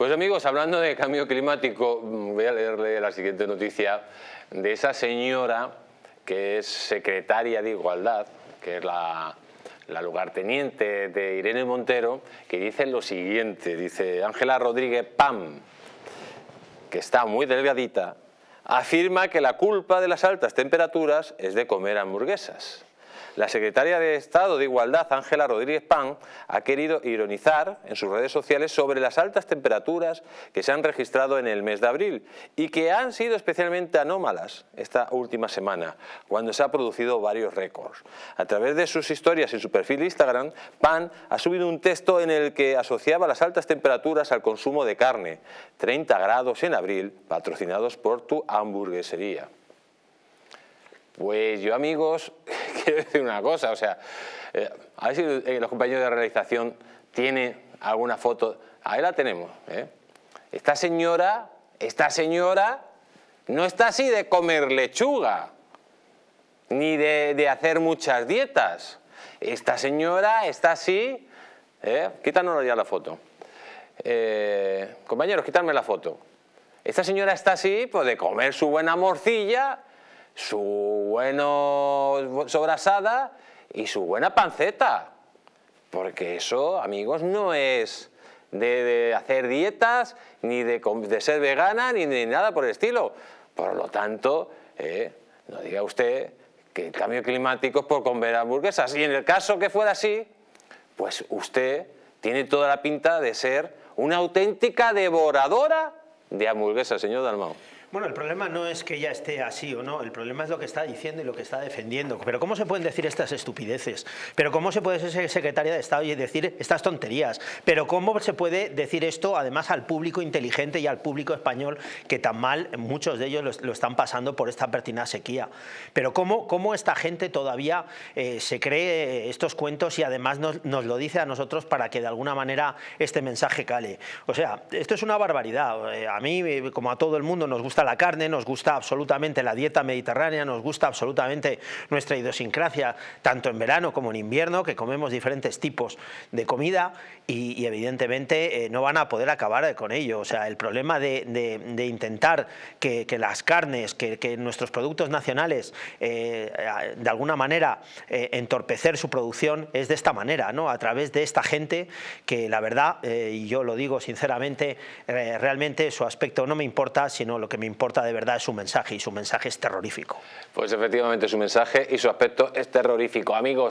Pues amigos, hablando de cambio climático, mm, voy a leerle la siguiente noticia de esa señora que es secretaria de Igualdad, que es la, la lugarteniente de Irene Montero, que dice lo siguiente, dice Ángela Rodríguez Pam, que está muy delgadita, afirma que la culpa de las altas temperaturas es de comer hamburguesas. La secretaria de Estado de Igualdad, Ángela Rodríguez Pan, ha querido ironizar en sus redes sociales sobre las altas temperaturas que se han registrado en el mes de abril y que han sido especialmente anómalas esta última semana, cuando se han producido varios récords. A través de sus historias en su perfil de Instagram, Pan ha subido un texto en el que asociaba las altas temperaturas al consumo de carne, 30 grados en abril, patrocinados por tu hamburguesería. Pues yo, amigos, decir una cosa, o sea, eh, a ver si los compañeros de realización tienen alguna foto. Ahí la tenemos. ¿eh? Esta señora, esta señora no está así de comer lechuga, ni de, hacer muchas dietas. Esta señora está así, ¿eh? quítanos ya la foto. compañeros, quítame la foto. Esta señora está así, pues de comer su buena morcilla su bueno sobrasada y su buena panceta. Porque eso, amigos, no es de, hacer dietas, ni de, ser vegana, ni de nada por el estilo. Por lo tanto, eh, no diga usted que el cambio climático es por comer hamburguesas. Y en el caso que fuera así, pues usted tiene toda la pinta de ser una auténtica devoradora de hamburguesas, señor Dalmau. Bueno, el problema no es que ella esté así o no, el problema es lo que está diciendo y lo que está defendiendo. Pero ¿cómo se pueden decir estas estupideces? ¿Pero cómo se puede ser secretaria de Estado y decir estas tonterías? ¿Pero cómo se puede decir esto además al público inteligente y al público español que tan mal muchos de ellos lo, están pasando por esta pertinaz sequía? ¿Pero cómo, cómo esta gente todavía eh, se cree estos cuentos y además nos, nos lo dice a nosotros para que de alguna manera este mensaje cale? O sea, esto es una barbaridad. Eh, a mí, como a todo el mundo, nos gusta la carne, nos gusta absolutamente la dieta mediterránea, nos gusta absolutamente nuestra idiosincrasia, tanto en verano como en invierno, que comemos diferentes tipos de comida y, evidentemente eh, no van a poder acabar con ello. O sea, el problema de, intentar que, las carnes, que, nuestros productos nacionales, eh, de alguna manera eh, entorpecer su producción es de esta manera, ¿no? a través de esta gente que la verdad, y yo lo digo sinceramente, realmente su aspecto no me importa, sino lo que me importa de verdad es su mensaje y su mensaje es terrorífico. Pues efectivamente su mensaje y su aspecto es terrorífico. Amigos,